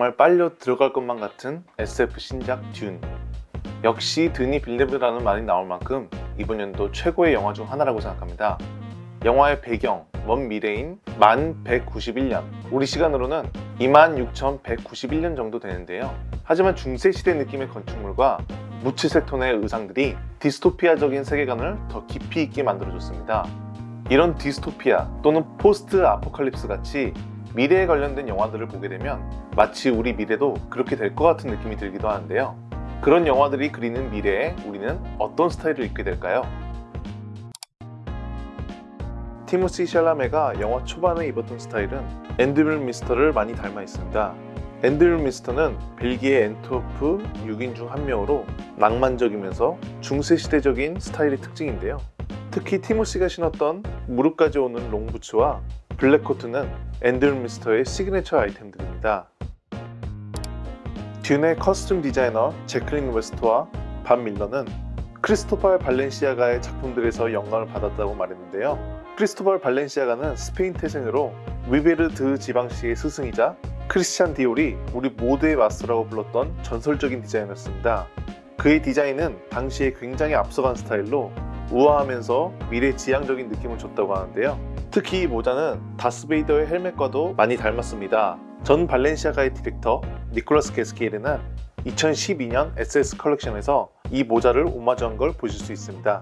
정말 빨려 들어갈 것만 같은 SF 신작 듄. 역시 드니 빌뇌브라는 말이 나올 만큼 이번 연도 최고의 영화 중 하나라고 생각합니다. 영화의 배경, 먼 미래인 만 191년. 우리 시간으로는 26,191년 정도 되는데요. 하지만 중세시대 느낌의 건축물과 무채색 톤의 의상들이 디스토피아적인 세계관을 더 깊이 있게 만들어줬습니다. 이런 디스토피아 또는 post-apocalypse 같이 미래에 관련된 영화들을 보게 되면 마치 우리 미래도 그렇게 될 것 같은 느낌이 들기도 하는데요. 그런 영화들이 그리는 미래에 우리는 어떤 스타일을 입게 될까요? 티모시 샬라메가 영화 초반에 입었던 스타일은 앤 드뮐미스터를 많이 닮아 있습니다. 앤 드뮐미스터는 벨기에 앤트워프 6인 중 한 명으로 낭만적이면서 중세시대적인 스타일의 특징인데요. 특히 티모시가 신었던 무릎까지 오는 롱부츠와 블랙코트는 앤드류 미스터의 시그니처 아이템들입니다. 듄의 costume 디자이너 재클린 웨스트와 반 밀러는 크리스토발 발렌시아가의 작품들에서 영감을 받았다고 말했는데요. 크리스토발 발렌시아가는 스페인 태생으로 위베르 드 지방시의 스승이자 크리스찬 디올이 우리 모두의 마스터라고 불렀던 전설적인 디자이너였습니다. 그의 디자인은 당시에 굉장히 앞서간 스타일로 우아하면서 미래 지향적인 느낌을 줬다고 하는데요. 특히 이 모자는 다스베이더의 헬멧과도 많이 닮았습니다. 전 발렌시아가의 디렉터 니콜라스 게스키에르는 2012년 SS 컬렉션에서 이 모자를 오마주한 걸 보실 수 있습니다.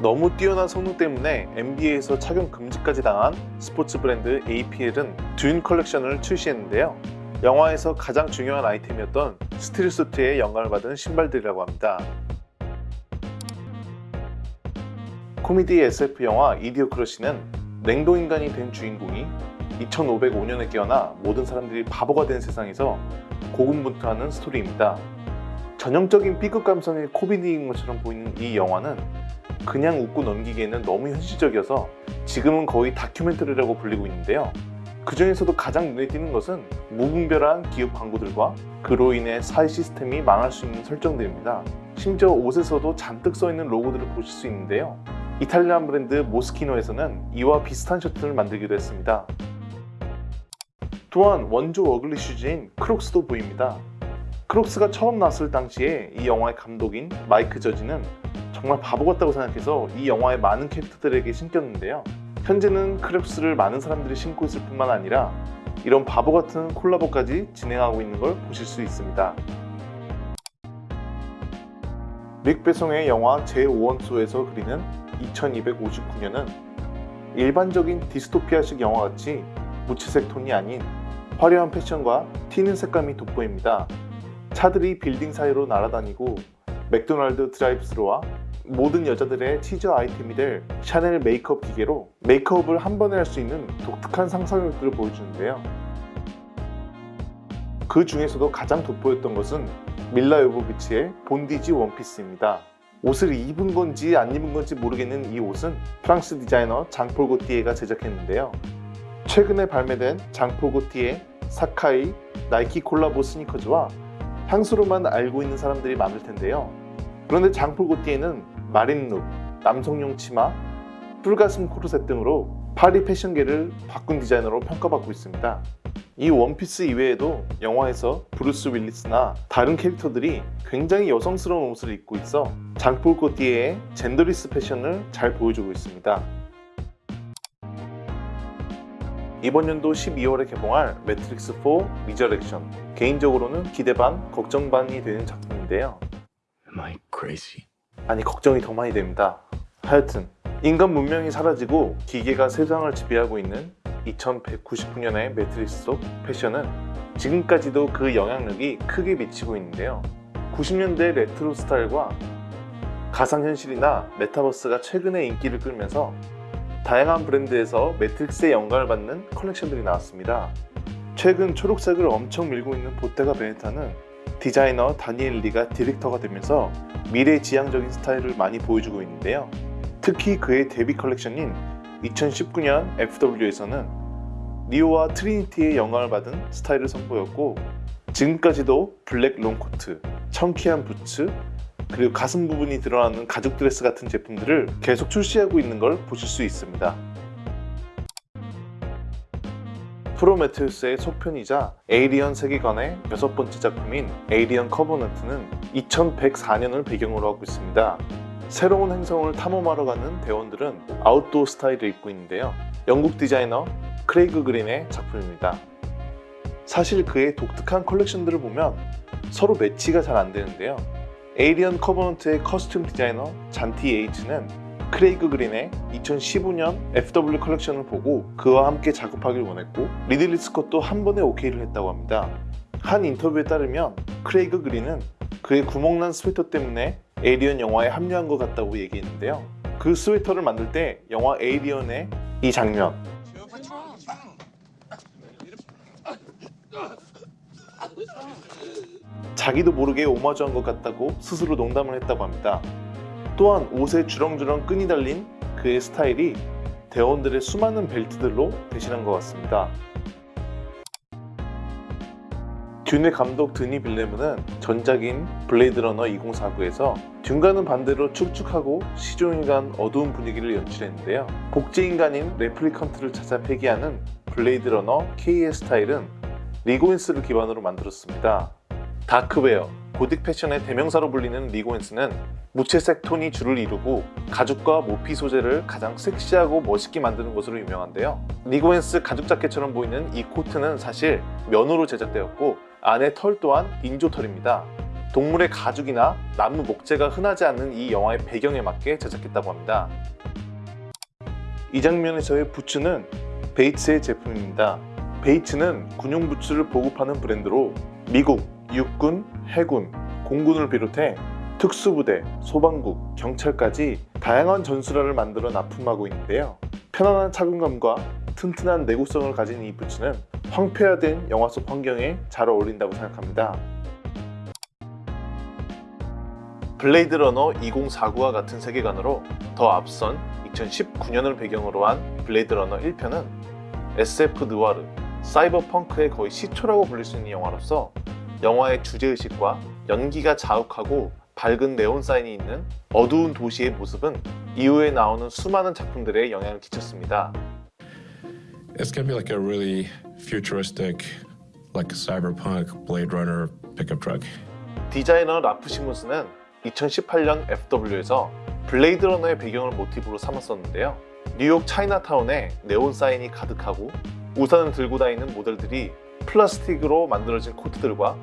너무 뛰어난 성능 때문에 NBA에서 착용 금지까지 당한 스포츠 브랜드 APL은 듄 컬렉션을 출시했는데요. 영화에서 가장 중요한 아이템이었던 stillsuit의 영감을 받은 신발들이라고 합니다. 코미디 SF 영화 이디오크러시는 냉동인간이 된 주인공이 2505년에 깨어나 모든 사람들이 바보가 된 세상에서 고군분투하는 스토리입니다. 전형적인 B급 감성의 코미디인 것처럼 보이는 이 영화는 그냥 웃고 넘기기에는 너무 현실적이어서 지금은 거의 다큐멘터리라고 불리고 있는데요. 그 중에서도 가장 눈에 띄는 것은 무분별한 기업 광고들과 그로 인해 사회 시스템이 망할 수 있는 설정들입니다. 심지어 옷에서도 잔뜩 써있는 로고들을 보실 수 있는데요. Italian 브랜드 모스키노에서는 이와 비슷한 셔츠를 만들기도 했습니다. 또한 원조 ugly shoes인 크록스도 보입니다. 크록스가 처음 나왔을 당시에 이 영화의 감독인 마이크 저지는 정말 바보 같다고 생각해서 이 영화의 많은 캐릭터들에게 신겼는데요. 현재는 크록스를 많은 사람들이 신고 있을 뿐만 아니라 이런 바보 같은 콜라보까지 진행하고 있는 걸 보실 수 있습니다. 뤽 베송의 영화 제5원소에서 그리는 2259년은 일반적인 디스토피아식 영화같이 무채색 톤이 아닌 화려한 패션과 튀는 색감이 돋보입니다. 차들이 빌딩 사이로 날아다니고 맥도날드 drive-through와 모든 여자들의 cheat 아이템이 될 샤넬 메이크업 기계로 메이크업을 한 번에 할 수 있는 독특한 상상력들을 보여주는데요. 그 중에서도 가장 돋보였던 것은 밀라 요보비치의 bondage 원피스입니다. 옷을 입은 건지 안 입은 건지 모르겠는 이 옷은 프랑스 디자이너 장폴 고티에가 제작했는데요. 최근에 발매된 장폴 고티에 사카이, 나이키 콜라보 스니커즈와 향수로만 알고 있는 사람들이 많을 텐데요. 그런데 장폴 고티에는 marine look, 남성용 치마, 뿔가슴 코르셋 등으로 파리 패션계를 바꾼 디자이너로 평가받고 있습니다. 이 원피스 이외에도 영화에서 브루스 윌리스나 다른 캐릭터들이 굉장히 여성스러운 옷을 입고 있어 장폴 고티에의 genderless 패션을 잘 보여주고 있습니다. 이번 연도 12월에 개봉할 매트릭스 4 리저렉션 개인적으로는 기대 반, 걱정 반이 되는 작품인데요. 아니 걱정이 더 많이 됩니다. 하여튼 인간 문명이 사라지고 기계가 세상을 지배하고 있는 2199년의 매트릭스 속 패션은 지금까지도 그 영향력이 크게 미치고 있는데요. 90년대 레트로 스타일과 가상현실이나 메타버스가 최근에 인기를 끌면서 다양한 브랜드에서 매트릭스의 영감을 받는 컬렉션들이 나왔습니다. 최근 초록색을 엄청 밀고 있는 보테가 베네타는 디자이너 다니엘 리가 디렉터가 되면서 미래 지향적인 스타일을 많이 보여주고 있는데요. 특히 그의 데뷔 컬렉션인 2019년 FW에서는 네오와 트리니티의 영감을 받은 스타일을 선보였고 지금까지도 블랙 롱코트, chunky한 부츠, 그리고 가슴 부분이 드러나는 가죽 드레스 같은 제품들을 계속 출시하고 있는 걸 보실 수 있습니다. 프로메테우스의 속편이자 에이리언 세계관의 여섯 번째 작품인 에이리언 커버넌트는 2104년을 배경으로 하고 있습니다. 새로운 행성을 탐험하러 가는 대원들은 아웃도어 스타일을 입고 있는데요. 영국 디자이너 크레이그 그린의 작품입니다. 사실 그의 독특한 컬렉션들을 보면 서로 매치가 잘 안 되는데요. 에이리언 커버넌트의 costume 디자이너 잔티 예이츠는 크레이그 그린의 2015년 FW 컬렉션을 보고 그와 함께 작업하길 원했고 리들리 스콧도 한 번에 오케이를 했다고 합니다. 한 인터뷰에 따르면 크레이그 그린은 그의 구멍난 스웨터 때문에 에이리언 영화에 합류한 것 같다고 얘기했는데요. 그 스웨터를 만들 때 영화 에이리언의 이 장면 자기도 모르게 오마주한 것 같다고 스스로 농담을 했다고 합니다. 또한 옷에 주렁주렁 끈이 달린 그의 스타일이 대원들의 수많은 벨트들로 대신한 것 같습니다. 듄의 감독 드니 빌뇌브는 전작인 블레이드 러너 2049에서 듄과는 반대로 축축하고 시종일관 어두운 분위기를 연출했는데요. 복제인간인 replicant를 찾아 폐기하는 블레이드 러너 K의 스타일은 릭 오웬스를 기반으로 만들었습니다. darkwear, 고딕 패션의 대명사로 불리는 릭 오웬스는 무채색 톤이 주를 이루고 가죽과 모피 소재를 가장 섹시하고 멋있게 만드는 것으로 유명한데요. 릭 오웬스 가죽 자켓처럼 보이는 이 코트는 사실 면으로 제작되었고 안에 털 또한 인조털입니다. 동물의 가죽이나 나무 목재가 흔하지 않는 이 영화의 배경에 맞게 제작했다고 합니다. 이 장면에서의 부츠는 베이츠의 제품입니다. 베이츠는 군용 부츠를 보급하는 브랜드로 미국, 육군, 해군, 공군을 비롯해 특수부대, 소방국, 경찰까지 다양한 전술화를 만들어 납품하고 있는데요. 편안한 착용감과 튼튼한 내구성을 가진 이 부츠는 황폐화된 영화 속 환경에 잘 어울린다고 생각합니다. 블레이드 러너 2049와 같은 세계관으로 더 앞선 2019년을 배경으로 한 블레이드 러너 1편은 SF 느와르, 사이버 펑크의 거의 시초라고 불릴 수 있는 영화로서 영화의 주제의식과 연기가 자욱하고 밝은 네온 사인이 있는 어두운 도시의 모습은 이후에 나오는 수많은 작품들에 영향을 끼쳤습니다. It's gonna be like a really futuristic, like cyberpunk Blade Runner pickup truck. 디자이너 라프 시몬스는 2018년 FW에서 블레이드 러너의 배경을 모티브로 삼았었는데요. 뉴욕 차이나타운에 네온 사인이 가득하고 우산을 들고 다니는 모델들이 플라스틱으로 만들어진 코트들과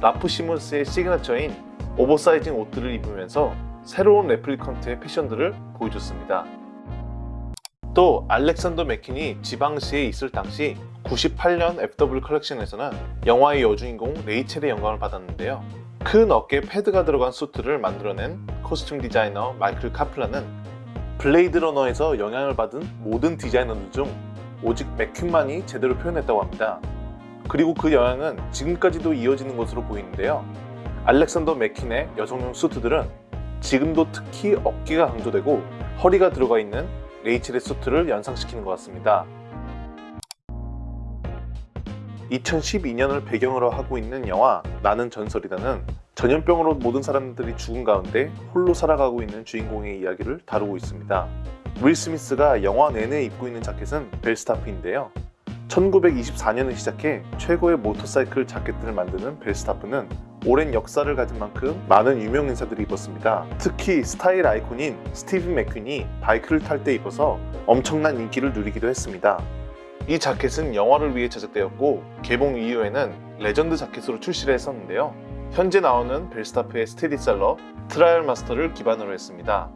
라프 시몬스의 시그너처인 oversizing 옷들을 입으면서 새로운 replicant의 패션들을 보여줬습니다. 또 알렉산더 맥퀸이 지방시에 있을 당시 98년 FW 컬렉션에서는 영화의 여주인공 레이첼의 영감을 받았는데요. 큰 어깨 패드가 들어간 수트를 만들어낸 costume 디자이너 마이클 카플란은 블레이드 러너에서 영향을 받은 모든 디자이너들 중 오직 맥퀸만이 제대로 표현했다고 합니다. 그리고 그 영향은 지금까지도 이어지는 것으로 보이는데요. 알렉산더 맥킨의 여성용 수트들은 지금도 특히 어깨가 강조되고 허리가 들어가 있는 레이첼의 수트를 연상시키는 것 같습니다. 2012년을 배경으로 하고 있는 영화 나는 전설이다는 전염병으로 모든 사람들이 죽은 가운데 홀로 살아가고 있는 주인공의 이야기를 다루고 있습니다. 윌 스미스가 영화 내내 입고 있는 자켓은 벨스타프인데요. 1924년을 시작해 최고의 모터사이클 자켓들을 만드는 벨스타프는 오랜 역사를 가진 만큼 많은 유명 인사들이 입었습니다. 특히 스타일 아이콘인 스티브 맥퀸이 바이크를 탈 때 입어서 엄청난 인기를 누리기도 했습니다. 이 자켓은 영화를 위해 제작되었고 개봉 이후에는 레전드 자켓으로 출시를 했었는데요. 현재 나오는 벨스타프의 스테디셀러 트라이얼 마스터를 기반으로 했습니다.